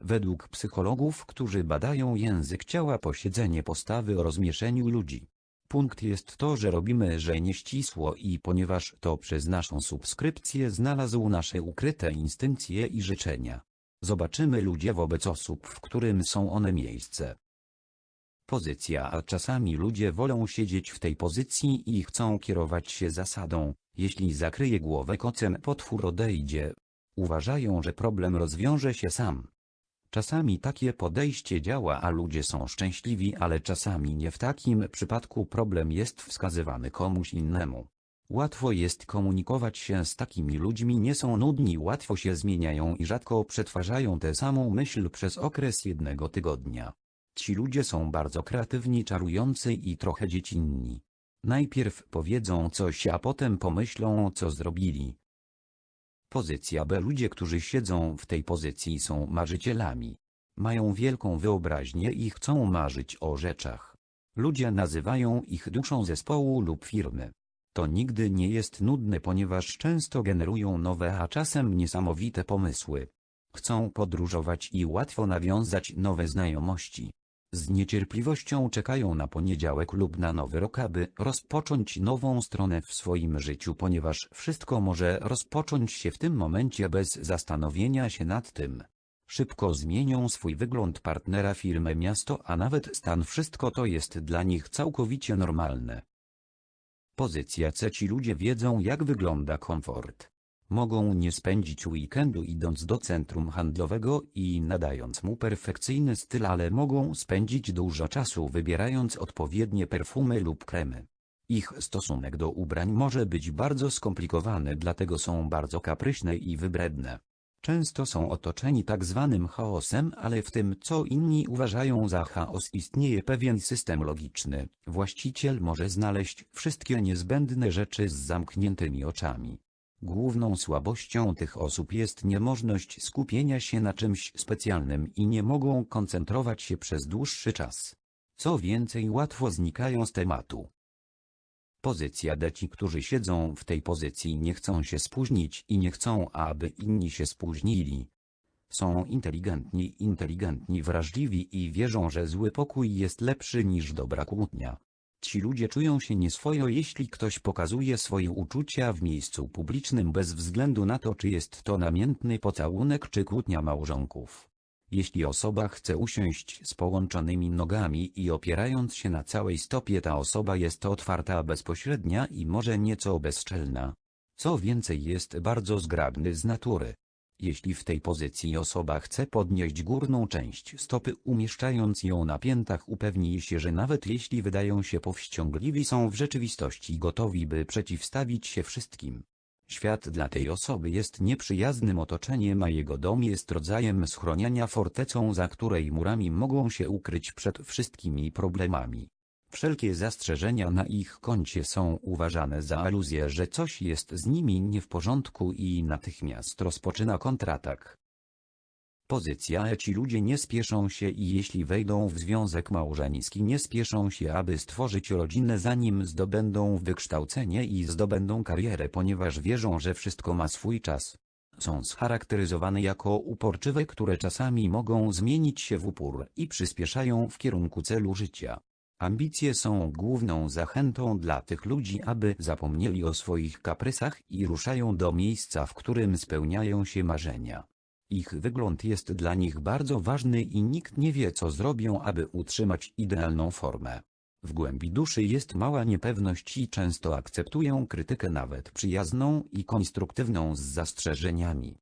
Według psychologów, którzy badają język ciała posiedzenie postawy o rozmieszeniu ludzi. Punkt jest to, że robimy, że nieścisło i ponieważ to przez naszą subskrypcję znalazł nasze ukryte instynkcje i życzenia. Zobaczymy ludzie wobec osób, w którym są one miejsce. Pozycja A czasami ludzie wolą siedzieć w tej pozycji i chcą kierować się zasadą, jeśli zakryje głowę kocem potwór odejdzie. Uważają, że problem rozwiąże się sam. Czasami takie podejście działa, a ludzie są szczęśliwi, ale czasami nie w takim przypadku problem jest wskazywany komuś innemu. Łatwo jest komunikować się z takimi ludźmi, nie są nudni, łatwo się zmieniają i rzadko przetwarzają tę samą myśl przez okres jednego tygodnia. Ci ludzie są bardzo kreatywni, czarujący i trochę dziecinni. Najpierw powiedzą coś, a potem pomyślą, co zrobili. Pozycja B. Ludzie, którzy siedzą w tej pozycji są marzycielami. Mają wielką wyobraźnię i chcą marzyć o rzeczach. Ludzie nazywają ich duszą zespołu lub firmy. To nigdy nie jest nudne, ponieważ często generują nowe, a czasem niesamowite pomysły. Chcą podróżować i łatwo nawiązać nowe znajomości. Z niecierpliwością czekają na poniedziałek lub na nowy rok, aby rozpocząć nową stronę w swoim życiu, ponieważ wszystko może rozpocząć się w tym momencie bez zastanowienia się nad tym. Szybko zmienią swój wygląd partnera firmę miasto, a nawet stan wszystko to jest dla nich całkowicie normalne. Pozycja C ci ludzie wiedzą jak wygląda komfort. Mogą nie spędzić weekendu idąc do centrum handlowego i nadając mu perfekcyjny styl, ale mogą spędzić dużo czasu wybierając odpowiednie perfumy lub kremy. Ich stosunek do ubrań może być bardzo skomplikowany, dlatego są bardzo kapryśne i wybredne. Często są otoczeni tak zwanym chaosem, ale w tym co inni uważają za chaos istnieje pewien system logiczny. Właściciel może znaleźć wszystkie niezbędne rzeczy z zamkniętymi oczami. Główną słabością tych osób jest niemożność skupienia się na czymś specjalnym i nie mogą koncentrować się przez dłuższy czas. Co więcej łatwo znikają z tematu. Pozycja D ci, którzy siedzą w tej pozycji nie chcą się spóźnić i nie chcą, aby inni się spóźnili. Są inteligentni, inteligentni, wrażliwi i wierzą, że zły pokój jest lepszy niż dobra kłótnia. Ci ludzie czują się nieswojo jeśli ktoś pokazuje swoje uczucia w miejscu publicznym bez względu na to czy jest to namiętny pocałunek czy kłótnia małżonków. Jeśli osoba chce usiąść z połączonymi nogami i opierając się na całej stopie ta osoba jest otwarta bezpośrednia i może nieco bezczelna. Co więcej jest bardzo zgrabny z natury. Jeśli w tej pozycji osoba chce podnieść górną część stopy umieszczając ją na piętach upewni się, że nawet jeśli wydają się powściągliwi są w rzeczywistości gotowi by przeciwstawić się wszystkim. Świat dla tej osoby jest nieprzyjaznym otoczeniem a jego dom jest rodzajem schronienia fortecą za której murami mogą się ukryć przed wszystkimi problemami. Wszelkie zastrzeżenia na ich koncie są uważane za aluzję, że coś jest z nimi nie w porządku i natychmiast rozpoczyna kontratak. Pozycja E ci ludzie nie spieszą się i jeśli wejdą w związek małżeński nie spieszą się aby stworzyć rodzinę zanim zdobędą wykształcenie i zdobędą karierę ponieważ wierzą, że wszystko ma swój czas. Są scharakteryzowane jako uporczywe, które czasami mogą zmienić się w upór i przyspieszają w kierunku celu życia. Ambicje są główną zachętą dla tych ludzi, aby zapomnieli o swoich kaprysach i ruszają do miejsca, w którym spełniają się marzenia. Ich wygląd jest dla nich bardzo ważny i nikt nie wie co zrobią, aby utrzymać idealną formę. W głębi duszy jest mała niepewność i często akceptują krytykę nawet przyjazną i konstruktywną z zastrzeżeniami.